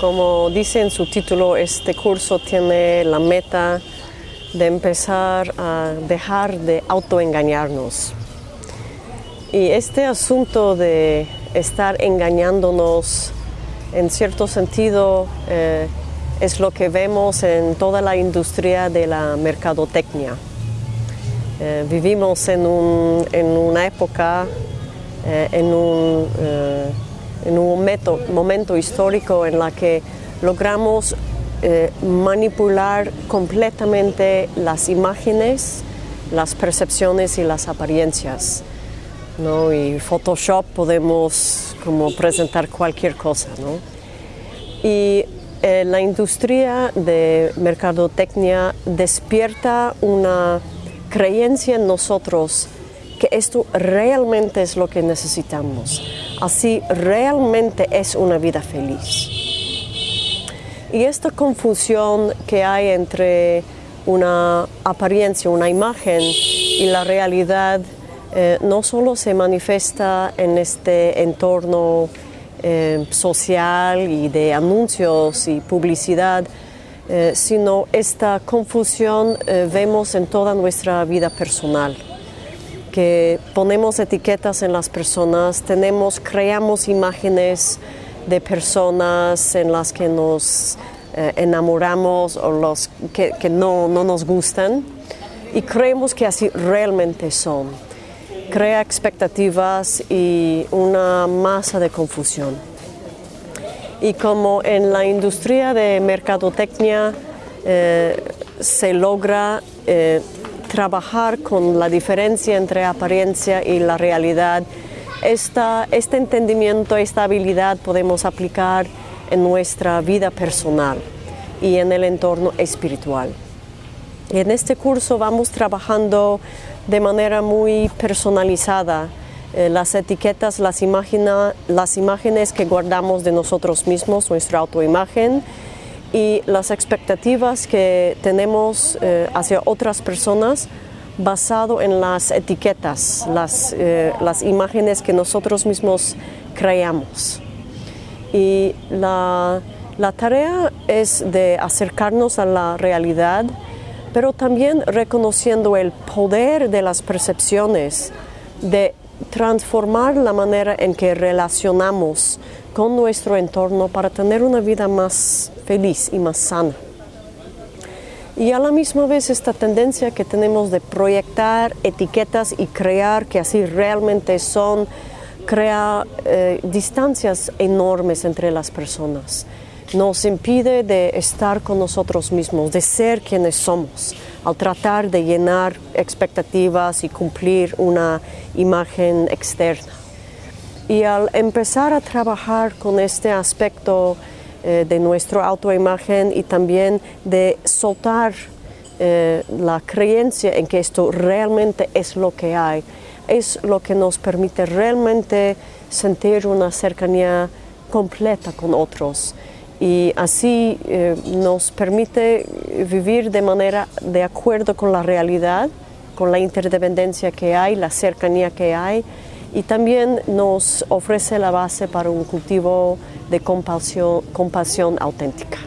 Como dice en su título, este curso tiene la meta de empezar a dejar de autoengañarnos. Y este asunto de estar engañándonos, en cierto sentido, eh, es lo que vemos en toda la industria de la mercadotecnia. Eh, vivimos en, una época, eh, en un, en un momento histórico en la que logramos manipular completamente las imágenes, las percepciones y las apariencias. ¿no? Y Photoshop podemos como presentar cualquier cosa, ¿no? Y eh, la industria de mercadotecnia despierta una creencia en nosotros que esto realmente es lo que necesitamos. Así realmente es una vida feliz. Y esta confusión que hay entre una apariencia, una imagen y la realidad eh, no solo se manifiesta en este entorno eh, social y de anuncios y publicidad, eh, sino esta confusión vemos en toda nuestra vida personal que ponemos etiquetas en las personas, tenemos, creamos imágenes de personas en las que nos enamoramos o los que, que no, no nos gustan y creemos que así realmente son crea expectativas y una masa de confusión. Y como en la industria de mercadotecnia eh, se logra eh, trabajar con la diferencia entre apariencia y la realidad, este entendimiento, esta habilidad podemos aplicar en nuestra vida personal y en el entorno espiritual. En este curso vamos trabajando de manera muy personalizada eh, las etiquetas, las, las imágenes que guardamos de nosotros mismos, nuestra autoimagen y las expectativas que tenemos eh, hacia otras personas basado en las etiquetas, las, eh, las imágenes que nosotros mismos creamos. Y la, la tarea es de acercarnos a la realidad, pero también reconociendo el poder de las percepciones, de transformar la manera en que relacionamos con nuestro entorno para tener una vida más feliz y más sana. Y a la misma vez esta tendencia que tenemos de proyectar etiquetas y crear que así realmente son, crea eh, distancias enormes entre las personas nos impide de estar con nosotros mismos, de ser quienes somos, al tratar de llenar expectativas y cumplir una imagen externa. Y al empezar a trabajar con este aspecto eh, de nuestra autoimagen y también de soltar eh, la creencia en que esto realmente es lo que hay, es lo que nos permite realmente sentir una cercanía completa con otros. Y así eh, nos permite vivir de manera de acuerdo con la realidad, con la interdependencia que hay, la cercanía que hay y también nos ofrece la base para un cultivo de compasión, compasión auténtica.